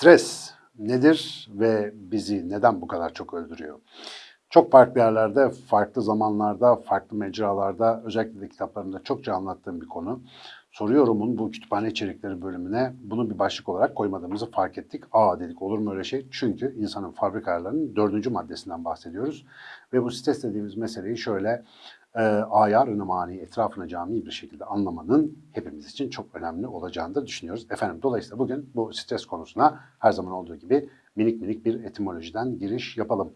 Stres nedir ve bizi neden bu kadar çok öldürüyor? Çok farklı yerlerde, farklı zamanlarda, farklı mecralarda, özellikle de kitaplarımda çokça anlattığım bir konu. Soruyorum'un bu kütüphane içerikleri bölümüne bunu bir başlık olarak koymadığımızı fark ettik. Aa dedik olur mu öyle şey? Çünkü insanın fabrika ayarlarının dördüncü maddesinden bahsediyoruz. Ve bu stres dediğimiz meseleyi şöyle e, ayarını mani etrafını cami bir şekilde anlamanın hepimiz için çok önemli olacağını da düşünüyoruz. Efendim dolayısıyla bugün bu stres konusuna her zaman olduğu gibi minik minik bir etimolojiden giriş yapalım.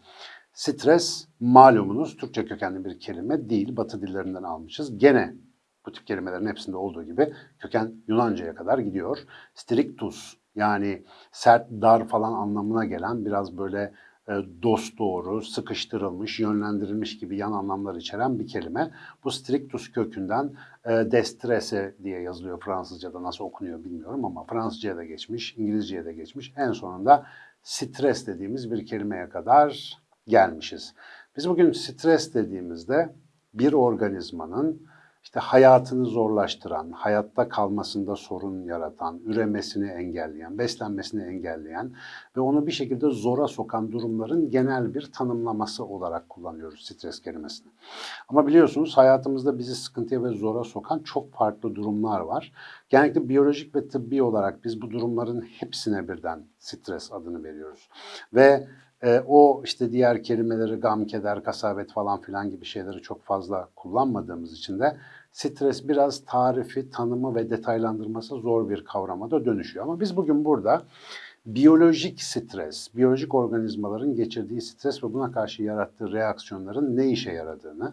Stres malumunuz Türkçe kökenli bir kelime değil, Batı dillerinden almışız. Gene bu tip kelimelerin hepsinde olduğu gibi köken Yunanca'ya kadar gidiyor. Strictus yani sert, dar falan anlamına gelen biraz böyle e, dost doğru, sıkıştırılmış, yönlendirilmiş gibi yan anlamlar içeren bir kelime. Bu strictus kökünden e, destrese diye yazılıyor Fransızca'da nasıl okunuyor bilmiyorum ama Fransızca'ya da geçmiş, İngilizce'ye de geçmiş. En sonunda stres dediğimiz bir kelimeye kadar gelmişiz. Biz bugün stres dediğimizde bir organizmanın işte hayatını zorlaştıran, hayatta kalmasında sorun yaratan, üremesini engelleyen, beslenmesini engelleyen ve onu bir şekilde zora sokan durumların genel bir tanımlaması olarak kullanıyoruz stres kelimesini. Ama biliyorsunuz hayatımızda bizi sıkıntıya ve zora sokan çok farklı durumlar var. Genellikle biyolojik ve tıbbi olarak biz bu durumların hepsine birden stres adını veriyoruz. Ve e, o işte diğer kelimeleri gam, keder, kasabet falan filan gibi şeyleri çok fazla kullanmadığımız için de stres biraz tarifi, tanımı ve detaylandırması zor bir kavrama da dönüşüyor. Ama biz bugün burada biyolojik stres, biyolojik organizmaların geçirdiği stres ve buna karşı yarattığı reaksiyonların ne işe yaradığını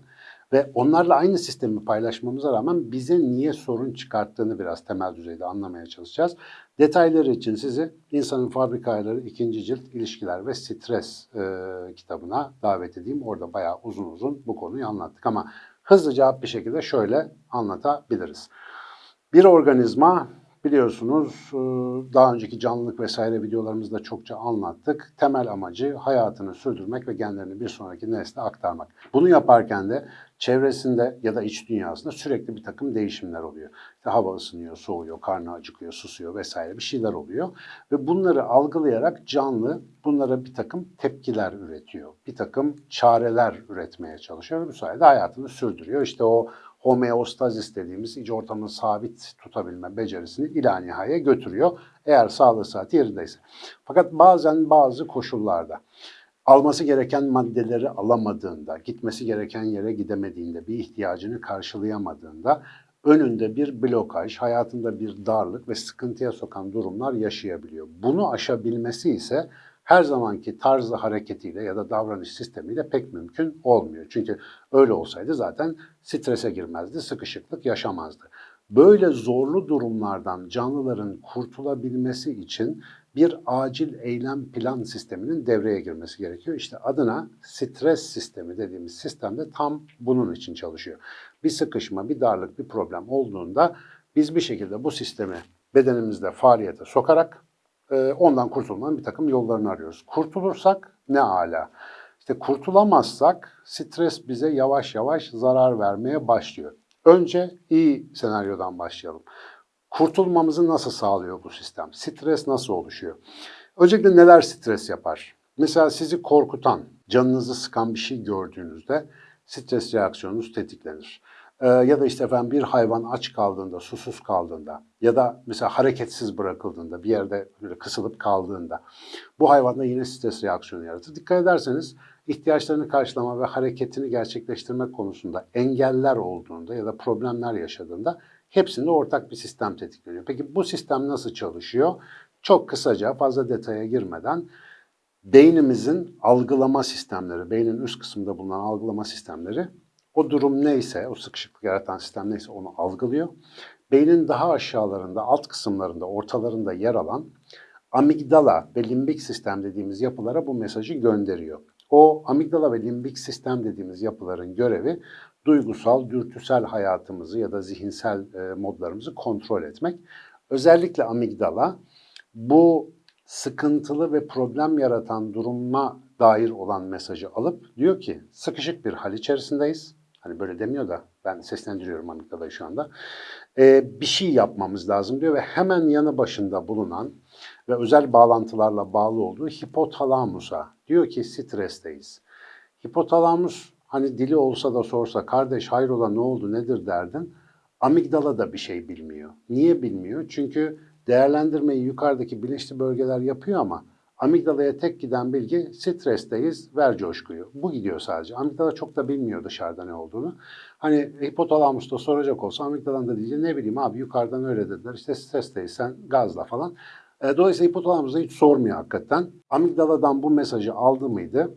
ve onlarla aynı sistemi paylaşmamıza rağmen bize niye sorun çıkarttığını biraz temel düzeyde anlamaya çalışacağız. Detayları için sizi İnsanın Fabrika Ayarları 2. cilt ilişkiler ve stres e, kitabına davet edeyim. Orada bayağı uzun uzun bu konuyu anlattık ama hızlıca bir şekilde şöyle anlatabiliriz. Bir organizma biliyorsunuz e, daha önceki canlılık vesaire videolarımızda çokça anlattık. Temel amacı hayatını sürdürmek ve genlerini bir sonraki nesle aktarmak. Bunu yaparken de çevresinde ya da iç dünyasında sürekli bir takım değişimler oluyor. İşte hava ısınıyor, soğuyor, karnı acıkıyor, susuyor vesaire bir şeyler oluyor. Ve bunları algılayarak canlı bunlara bir takım tepkiler üretiyor. Bir takım çareler üretmeye çalışıyor ve bu sayede hayatını sürdürüyor. İşte o homeostazis dediğimiz iç ortamını sabit tutabilme becerisini ila nihaya götürüyor. Eğer sağlığı saati yerindeyse. Fakat bazen bazı koşullarda alması gereken maddeleri alamadığında, gitmesi gereken yere gidemediğinde, bir ihtiyacını karşılayamadığında önünde bir blokaj, hayatında bir darlık ve sıkıntıya sokan durumlar yaşayabiliyor. Bunu aşabilmesi ise her zamanki tarzı hareketiyle ya da davranış sistemiyle pek mümkün olmuyor. Çünkü öyle olsaydı zaten strese girmezdi, sıkışıklık yaşamazdı. Böyle zorlu durumlardan canlıların kurtulabilmesi için bir acil eylem plan sisteminin devreye girmesi gerekiyor. İşte adına stres sistemi dediğimiz sistemde tam bunun için çalışıyor. Bir sıkışma, bir darlık, bir problem olduğunda biz bir şekilde bu sistemi bedenimizde faaliyete sokarak ondan kurtulmanın bir takım yollarını arıyoruz. Kurtulursak ne ala. İşte kurtulamazsak stres bize yavaş yavaş zarar vermeye başlıyor. Önce iyi senaryodan başlayalım. Kurtulmamızı nasıl sağlıyor bu sistem? Stres nasıl oluşuyor? Öncelikle neler stres yapar? Mesela sizi korkutan, canınızı sıkan bir şey gördüğünüzde stres reaksiyonunuz tetiklenir. Ee, ya da işte efendim bir hayvan aç kaldığında, susuz kaldığında ya da mesela hareketsiz bırakıldığında, bir yerde böyle kısılıp kaldığında bu hayvanda yine stres reaksiyonu yaratır. Dikkat ederseniz ihtiyaçlarını karşılama ve hareketini gerçekleştirmek konusunda engeller olduğunda ya da problemler yaşadığında hepsinde ortak bir sistem tetikleniyor. Peki bu sistem nasıl çalışıyor? Çok kısaca fazla detaya girmeden beynimizin algılama sistemleri, beynin üst kısmında bulunan algılama sistemleri o durum neyse, o sıkışıklık yaratan sistem neyse onu algılıyor. Beynin daha aşağılarında, alt kısımlarında, ortalarında yer alan amigdala ve limbik sistem dediğimiz yapılara bu mesajı gönderiyor. O amigdala ve limbik sistem dediğimiz yapıların görevi duygusal, dürtüsel hayatımızı ya da zihinsel e, modlarımızı kontrol etmek. Özellikle amigdala bu sıkıntılı ve problem yaratan duruma dair olan mesajı alıp diyor ki sıkışık bir hal içerisindeyiz. Hani böyle demiyor da ben seslendiriyorum amigdalayı şu anda. Ee, bir şey yapmamız lazım diyor ve hemen yanı başında bulunan ve özel bağlantılarla bağlı olduğu hipotalamusa diyor ki stresteyiz. Hipotalamus hani dili olsa da sorsa kardeş hayrola ne oldu nedir derdin. Amigdala da bir şey bilmiyor. Niye bilmiyor? Çünkü değerlendirmeyi yukarıdaki bilinçli bölgeler yapıyor ama amigdalaya tek giden bilgi stresteyiz, ver coşkuyu. Bu gidiyor sadece. Amigdala çok da bilmiyor dışarıda ne olduğunu. Hani hipotalamusta soracak olsa amigdalanın da diyecek ne bileyim abi yukarıdan öyle dediler işte stresteyiz sen gazla falan. E, dolayısıyla hipotalamus da hiç sormuyor hakikaten. Amigdaladan bu mesajı aldı mıydı?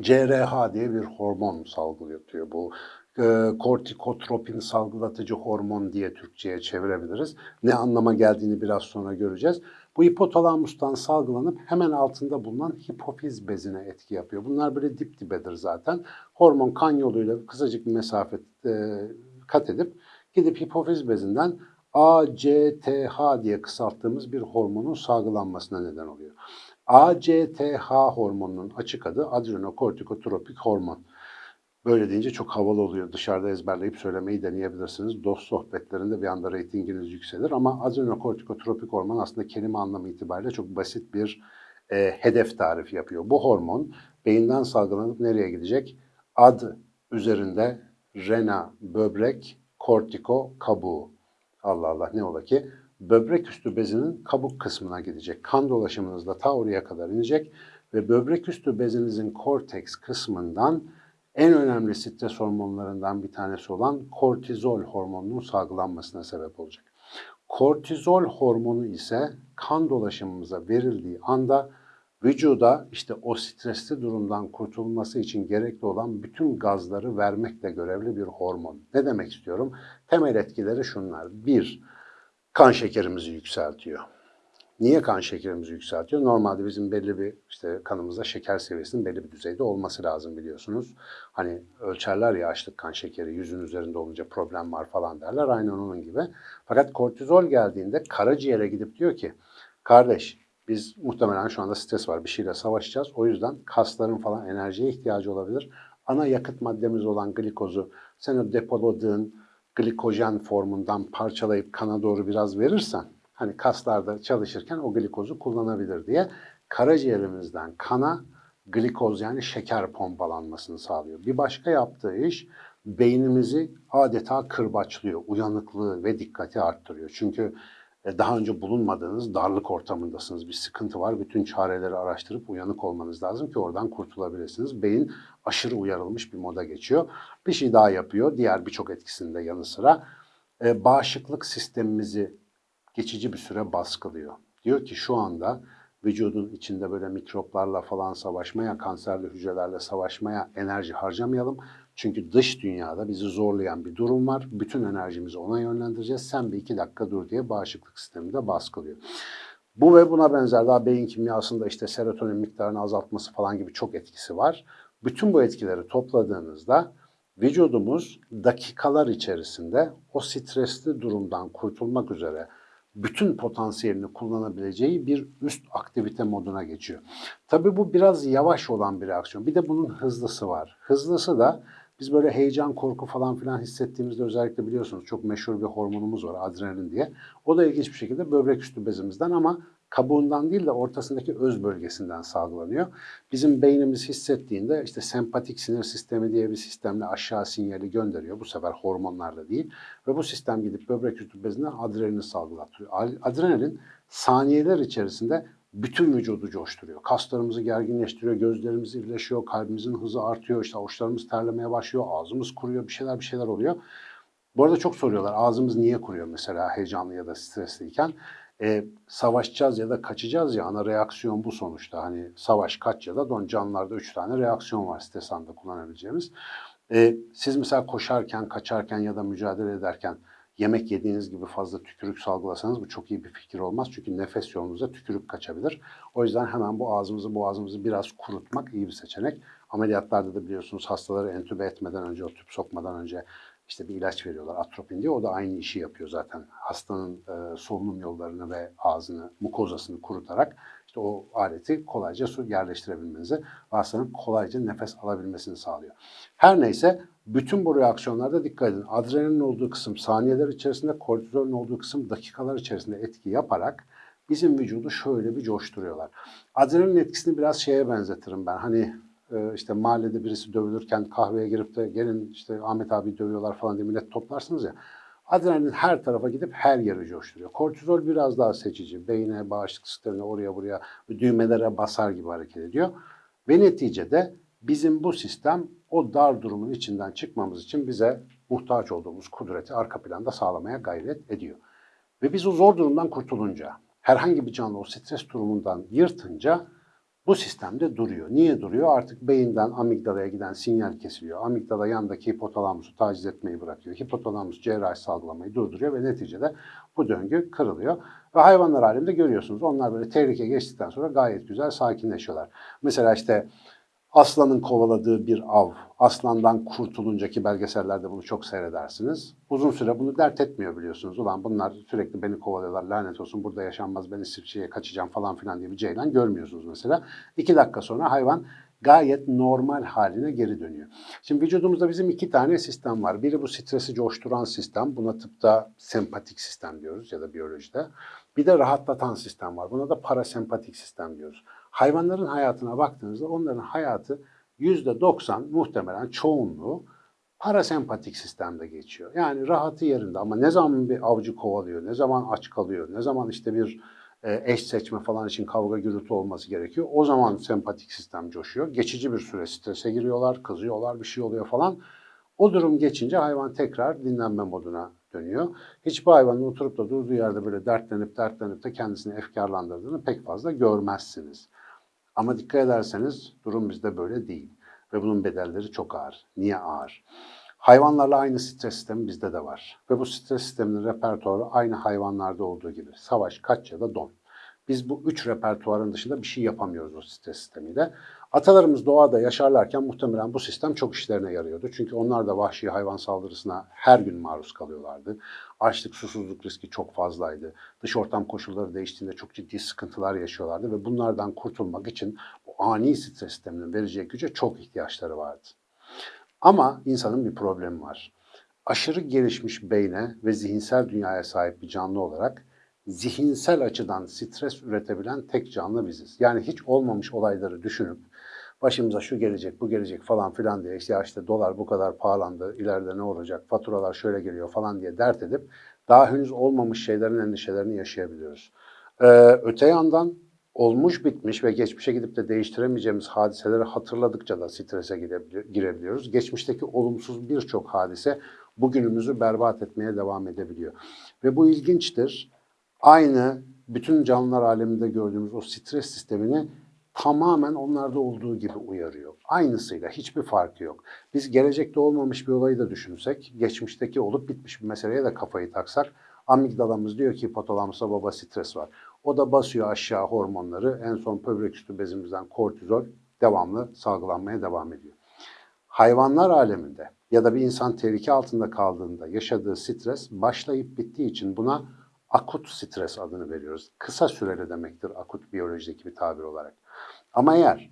CRH diye bir hormon salgılatıyor. Bu e, kortikotropin salgılatıcı hormon diye Türkçe'ye çevirebiliriz. Ne anlama geldiğini biraz sonra göreceğiz. Bu hipotalamustan salgılanıp hemen altında bulunan hipofiz bezine etki yapıyor. Bunlar böyle dip dibedir zaten. Hormon kan yoluyla kısacık bir mesafe e, kat edip gidip hipofiz bezinden ACTH diye kısalttığımız bir hormonun salgılanmasına neden oluyor. ACTH hormonunun açık adı adrenokortikotropik hormon. Böyle deyince çok havalı oluyor. Dışarıda ezberleyip söylemeyi deneyebilirsiniz. Dost sohbetlerinde bir anda reytinginiz yükselir. Ama adrenokortikotropik hormon aslında kelime anlamı itibariyle çok basit bir e, hedef tarifi yapıyor. Bu hormon beyinden salgılanıp nereye gidecek? Ad üzerinde rena, böbrek, kortiko, kabuğu. Allah Allah ne ola ki? Böbrek üstü bezinin kabuk kısmına gidecek. Kan dolaşımınızda ta oraya kadar inecek ve böbrek üstü bezinizin korteks kısmından en önemli stres hormonlarından bir tanesi olan kortizol hormonunun salgılanmasına sebep olacak. Kortizol hormonu ise kan dolaşımımıza verildiği anda vücuda işte o stresli durumdan kurtulması için gerekli olan bütün gazları vermekle görevli bir hormon. Ne demek istiyorum? Temel etkileri şunlar. Bir, kan şekerimizi yükseltiyor. Niye kan şekerimizi yükseltiyor? Normalde bizim belli bir işte kanımızda şeker seviyesinin belli bir düzeyde olması lazım biliyorsunuz. Hani ölçerler ya açlık kan şekeri yüzün üzerinde olunca problem var falan derler. Aynen onun gibi. Fakat kortizol geldiğinde karaciğere gidip diyor ki kardeş biz muhtemelen şu anda stres var bir şeyle savaşacağız. O yüzden kasların falan enerjiye ihtiyacı olabilir. Ana yakıt maddemiz olan glikozu sen o depoladığın glikojen formundan parçalayıp kana doğru biraz verirsen hani kaslarda çalışırken o glikozu kullanabilir diye karaciğerimizden kana glikoz yani şeker pompalanmasını sağlıyor. Bir başka yaptığı iş beynimizi adeta kırbaçlıyor, uyanıklığı ve dikkati arttırıyor. Çünkü e, daha önce bulunmadığınız darlık ortamındasınız. Bir sıkıntı var. Bütün çareleri araştırıp uyanık olmanız lazım ki oradan kurtulabilirsiniz. Beyin aşırı uyarılmış bir moda geçiyor. Bir şey daha yapıyor. Diğer birçok etkisinde yanı sıra e, bağışıklık sistemimizi geçici bir süre baskılıyor. Diyor ki şu anda vücudun içinde böyle mikroplarla falan savaşmaya, kanserli hücrelerle savaşmaya enerji harcamayalım. Çünkü dış dünyada bizi zorlayan bir durum var. Bütün enerjimizi ona yönlendireceğiz. Sen bir iki dakika dur diye bağışıklık sistemi de baskılıyor. Bu ve buna benzer daha beyin kimyasında işte serotonin miktarını azaltması falan gibi çok etkisi var. Bütün bu etkileri topladığınızda vücudumuz dakikalar içerisinde o stresli durumdan kurtulmak üzere bütün potansiyelini kullanabileceği bir üst aktivite moduna geçiyor. Tabii bu biraz yavaş olan bir reaksiyon. Bir de bunun hızlısı var. Hızlısı da biz böyle heyecan, korku falan filan hissettiğimizde özellikle biliyorsunuz çok meşhur bir hormonumuz var adrenalin diye. O da ilginç bir şekilde böbrek üstü bezimizden ama kabuğundan değil de ortasındaki öz bölgesinden salgılanıyor. Bizim beynimiz hissettiğinde işte sempatik sinir sistemi diye bir sistemle aşağı sinyali gönderiyor. Bu sefer hormonlarla değil. Ve bu sistem gidip böbrek üstü bezinden adrenalin salgılatıyor. Adrenalin saniyeler içerisinde bütün vücudu coşturuyor. Kaslarımızı gerginleştiriyor, gözlerimiz irileşiyor, kalbimizin hızı artıyor, işte avuçlarımız terlemeye başlıyor, ağzımız kuruyor, bir şeyler bir şeyler oluyor. Bu arada çok soruyorlar ağzımız niye kuruyor mesela heyecanlı ya da stresliyken. E, savaşacağız ya da kaçacağız ya ana reaksiyon bu sonuçta. Hani savaş, kaç ya da don canlılarda üç tane reaksiyon var stres anında kullanabileceğimiz. E, siz mesela koşarken, kaçarken ya da mücadele ederken yemek yediğiniz gibi fazla tükürük salgılasanız bu çok iyi bir fikir olmaz. Çünkü nefes yolunuza tükürük kaçabilir. O yüzden hemen bu ağzımızı boğazımızı biraz kurutmak iyi bir seçenek. Ameliyatlarda da biliyorsunuz hastaları entübe etmeden önce, o tüp sokmadan önce işte bir ilaç veriyorlar atropin diye. O da aynı işi yapıyor zaten. Hastanın e, solunum yollarını ve ağzını, mukozasını kurutarak işte o aleti kolayca su yerleştirebilmenizi hastanın kolayca nefes alabilmesini sağlıyor. Her neyse bütün bu reaksiyonlarda dikkat edin. Adrenalin olduğu kısım saniyeler içerisinde, kortizolün olduğu kısım dakikalar içerisinde etki yaparak bizim vücudu şöyle bir coşturuyorlar. Adrenalin etkisini biraz şeye benzetirim ben. Hani işte mahallede birisi dövülürken kahveye girip de gelin işte Ahmet abi dövüyorlar falan diye millet toplarsınız ya. Adrenalin her tarafa gidip her yeri coşturuyor. Kortizol biraz daha seçici. Beyne, bağışıklık sistemine, oraya buraya düğmelere basar gibi hareket ediyor. Ve neticede bizim bu sistem o dar durumun içinden çıkmamız için bize muhtaç olduğumuz kudreti arka planda sağlamaya gayret ediyor. Ve biz o zor durumdan kurtulunca, herhangi bir canlı o stres durumundan yırtınca bu sistemde duruyor. Niye duruyor? Artık beyinden amigdalaya giden sinyal kesiliyor. Amigdala yandaki hipotalamusu taciz etmeyi bırakıyor. Hipotalamus cerrahi salgılamayı durduruyor ve neticede bu döngü kırılıyor. Ve hayvanlar aleminde görüyorsunuz. Onlar böyle tehlike geçtikten sonra gayet güzel sakinleşiyorlar. Mesela işte aslanın kovaladığı bir av, aslandan kurtulunca ki belgesellerde bunu çok seyredersiniz. Uzun süre bunu dert etmiyor biliyorsunuz. Ulan bunlar sürekli beni kovalıyorlar, lanet olsun burada yaşanmaz, ben İsviçre'ye kaçacağım falan filan diye bir ceylan görmüyorsunuz mesela. İki dakika sonra hayvan gayet normal haline geri dönüyor. Şimdi vücudumuzda bizim iki tane sistem var. Biri bu stresi coşturan sistem. Buna tıpta sempatik sistem diyoruz ya da biyolojide. Bir de rahatlatan sistem var. Buna da parasempatik sistem diyoruz. Hayvanların hayatına baktığınızda onların hayatı %90 muhtemelen çoğunluğu parasempatik sistemde geçiyor. Yani rahatı yerinde ama ne zaman bir avcı kovalıyor, ne zaman aç kalıyor, ne zaman işte bir e, eş seçme falan için kavga gürültü olması gerekiyor. O zaman sempatik sistem coşuyor. Geçici bir süre strese giriyorlar, kızıyorlar, bir şey oluyor falan. O durum geçince hayvan tekrar dinlenme moduna dönüyor. Hiçbir hayvanın oturup da durduğu yerde böyle dertlenip dertlenip de kendisini efkarlandırdığını pek fazla görmezsiniz. Ama dikkat ederseniz durum bizde böyle değil. Ve bunun bedelleri çok ağır. Niye ağır? Hayvanlarla aynı stres sistemi bizde de var. Ve bu stres sisteminin repertuarı aynı hayvanlarda olduğu gibi. Savaş, kaç ya da don. Biz bu üç repertuarın dışında bir şey yapamıyoruz o stres sistemiyle. Atalarımız doğada yaşarlarken muhtemelen bu sistem çok işlerine yarıyordu. Çünkü onlar da vahşi hayvan saldırısına her gün maruz kalıyorlardı. Açlık, susuzluk riski çok fazlaydı. Dış ortam koşulları değiştiğinde çok ciddi sıkıntılar yaşıyorlardı ve bunlardan kurtulmak için bu ani stres sisteminin vereceği güce çok ihtiyaçları vardı. Ama insanın bir problemi var. Aşırı gelişmiş beyne ve zihinsel dünyaya sahip bir canlı olarak zihinsel açıdan stres üretebilen tek canlı biziz. Yani hiç olmamış olayları düşünüp başımıza şu gelecek, bu gelecek falan filan diye işte işte dolar bu kadar pahalandı, ileride ne olacak, faturalar şöyle geliyor falan diye dert edip daha henüz olmamış şeylerin endişelerini yaşayabiliyoruz. Ee, öte yandan olmuş bitmiş ve geçmişe gidip de değiştiremeyeceğimiz hadiseleri hatırladıkça da strese girebiliyoruz. Geçmişteki olumsuz birçok hadise bugünümüzü berbat etmeye devam edebiliyor. Ve bu ilginçtir. Aynı bütün canlılar aleminde gördüğümüz o stres sistemini tamamen onlarda olduğu gibi uyarıyor. Aynısıyla hiçbir farkı yok. Biz gelecekte olmamış bir olayı da düşünsek, geçmişteki olup bitmiş bir meseleye de kafayı taksak, amigdalamız diyor ki hipotalamusa baba stres var. O da basıyor aşağı hormonları, en son böbrek üstü bezimizden kortizol devamlı salgılanmaya devam ediyor. Hayvanlar aleminde ya da bir insan tehlike altında kaldığında yaşadığı stres başlayıp bittiği için buna akut stres adını veriyoruz. Kısa süreli demektir akut biyolojideki bir tabir olarak. Ama eğer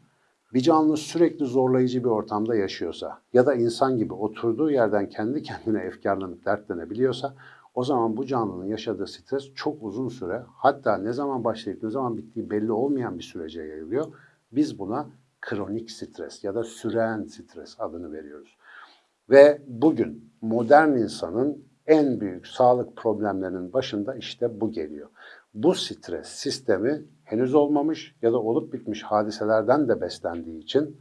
bir canlı sürekli zorlayıcı bir ortamda yaşıyorsa ya da insan gibi oturduğu yerden kendi kendine efkarlanıp dertlenebiliyorsa o zaman bu canlının yaşadığı stres çok uzun süre hatta ne zaman başlayıp ne zaman bittiği belli olmayan bir sürece yayılıyor. Biz buna kronik stres ya da süren stres adını veriyoruz. Ve bugün modern insanın en büyük sağlık problemlerinin başında işte bu geliyor. Bu stres sistemi henüz olmamış ya da olup bitmiş hadiselerden de beslendiği için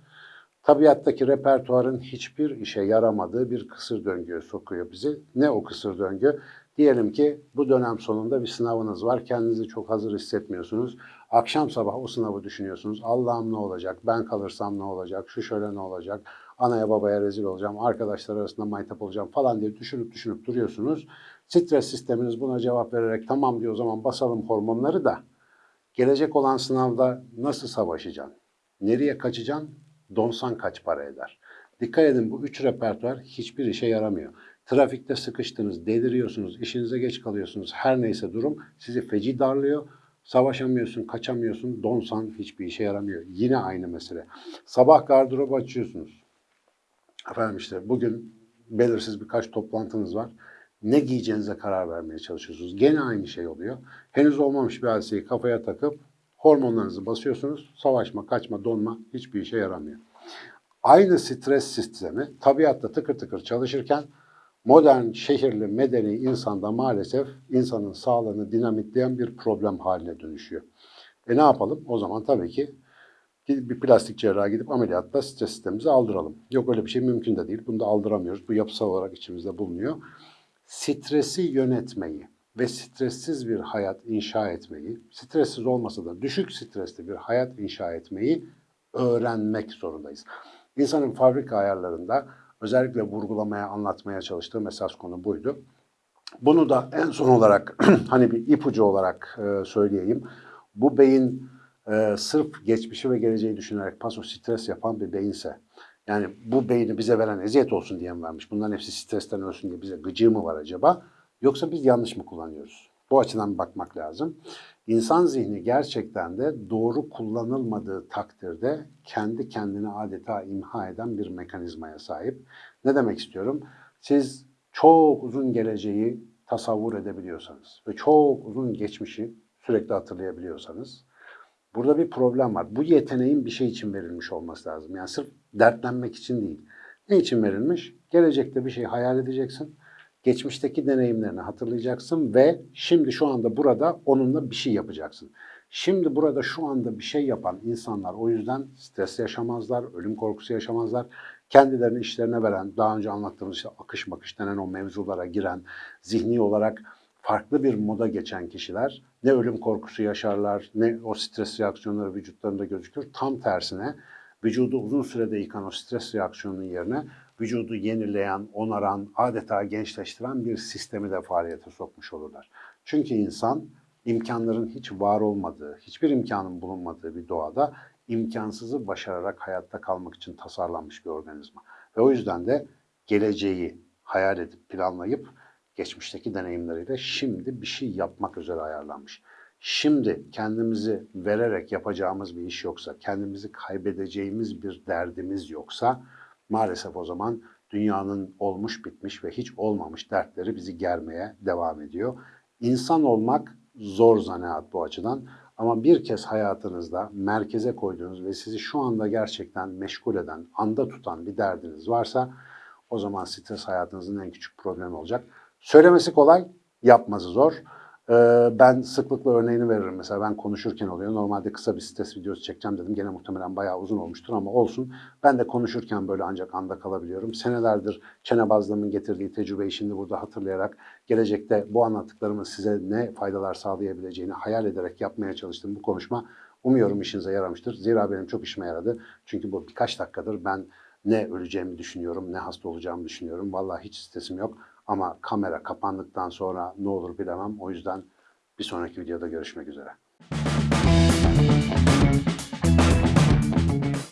tabiattaki repertuarın hiçbir işe yaramadığı bir kısır döngüye sokuyor bizi. Ne o kısır döngü? Diyelim ki bu dönem sonunda bir sınavınız var. Kendinizi çok hazır hissetmiyorsunuz. Akşam sabah o sınavı düşünüyorsunuz. Allah'ım ne olacak? Ben kalırsam ne olacak? Şu şöyle ne olacak? Anaya babaya rezil olacağım, arkadaşlar arasında maytap olacağım falan diye düşünüp düşünüp duruyorsunuz. Stres sisteminiz buna cevap vererek tamam diyor o zaman basalım hormonları da gelecek olan sınavda nasıl savaşacaksın? Nereye kaçacaksın? Donsan kaç para eder? Dikkat edin bu üç repertuar hiçbir işe yaramıyor. Trafikte sıkıştınız, deliriyorsunuz, işinize geç kalıyorsunuz. Her neyse durum sizi feci darlıyor. Savaşamıyorsun, kaçamıyorsun, donsan hiçbir işe yaramıyor. Yine aynı mesele. Sabah gardırobu açıyorsunuz. Efendim işte bugün belirsiz birkaç toplantınız var. Ne giyeceğinize karar vermeye çalışıyorsunuz. Gene aynı şey oluyor. Henüz olmamış bir hadiseyi kafaya takıp hormonlarınızı basıyorsunuz. Savaşma, kaçma, donma hiçbir işe yaramıyor. Aynı stres sistemi tabiatta tıkır tıkır çalışırken modern, şehirli, medeni insanda maalesef insanın sağlığını dinamitleyen bir problem haline dönüşüyor. E ne yapalım? O zaman tabii ki bir plastik cerraha gidip ameliyatla stres sistemimizi aldıralım. Yok öyle bir şey mümkün de değil. Bunu da aldıramıyoruz. Bu yapısal olarak içimizde bulunuyor. Stresi yönetmeyi ve stressiz bir hayat inşa etmeyi, stressiz olmasa da düşük stresli bir hayat inşa etmeyi öğrenmek zorundayız. İnsanın fabrika ayarlarında özellikle vurgulamaya, anlatmaya çalıştığım esas konu buydu. Bunu da en son olarak hani bir ipucu olarak söyleyeyim. Bu beyin e, sırf geçmişi ve geleceği düşünerek paso stres yapan bir beyinse, yani bu beyni bize veren eziyet olsun diye mi vermiş? Bunların hepsi stresten ölsün diye bize gıcığı mı var acaba? Yoksa biz yanlış mı kullanıyoruz? Bu açıdan bakmak lazım. İnsan zihni gerçekten de doğru kullanılmadığı takdirde kendi kendini adeta imha eden bir mekanizmaya sahip. Ne demek istiyorum? Siz çok uzun geleceği tasavvur edebiliyorsanız ve çok uzun geçmişi sürekli hatırlayabiliyorsanız burada bir problem var. Bu yeteneğin bir şey için verilmiş olması lazım. Yani sırf dertlenmek için değil. Ne için verilmiş? Gelecekte bir şey hayal edeceksin geçmişteki deneyimlerini hatırlayacaksın ve şimdi şu anda burada onunla bir şey yapacaksın. Şimdi burada şu anda bir şey yapan insanlar o yüzden stres yaşamazlar, ölüm korkusu yaşamazlar. Kendilerini işlerine veren, daha önce anlattığımız işte akış makış denen o mevzulara giren, zihni olarak farklı bir moda geçen kişiler ne ölüm korkusu yaşarlar, ne o stres reaksiyonları vücutlarında gözükür. Tam tersine vücudu uzun sürede yıkan o stres reaksiyonunun yerine vücudu yenileyen, onaran, adeta gençleştiren bir sistemi de faaliyete sokmuş olurlar. Çünkü insan imkanların hiç var olmadığı, hiçbir imkanın bulunmadığı bir doğada imkansızı başararak hayatta kalmak için tasarlanmış bir organizma. Ve o yüzden de geleceği hayal edip planlayıp geçmişteki deneyimleriyle şimdi bir şey yapmak üzere ayarlanmış. Şimdi kendimizi vererek yapacağımız bir iş yoksa, kendimizi kaybedeceğimiz bir derdimiz yoksa maalesef o zaman dünyanın olmuş bitmiş ve hiç olmamış dertleri bizi germeye devam ediyor. İnsan olmak zor zanaat bu açıdan ama bir kez hayatınızda merkeze koyduğunuz ve sizi şu anda gerçekten meşgul eden, anda tutan bir derdiniz varsa o zaman stres hayatınızın en küçük problemi olacak. Söylemesi kolay, yapması zor. Ee, ben sıklıkla örneğini veririm. Mesela ben konuşurken oluyor. Normalde kısa bir stres videosu çekeceğim dedim. Gene muhtemelen bayağı uzun olmuştur ama olsun. Ben de konuşurken böyle ancak anda kalabiliyorum. Senelerdir çenebazlığımın getirdiği tecrübeyi şimdi burada hatırlayarak gelecekte bu anlattıklarımın size ne faydalar sağlayabileceğini hayal ederek yapmaya çalıştığım bu konuşma umuyorum işinize yaramıştır. Zira benim çok işime yaradı. Çünkü bu birkaç dakikadır ben ne öleceğimi düşünüyorum, ne hasta olacağımı düşünüyorum. Vallahi hiç stresim yok. Ama kamera kapandıktan sonra ne olur bilemem. O yüzden bir sonraki videoda görüşmek üzere.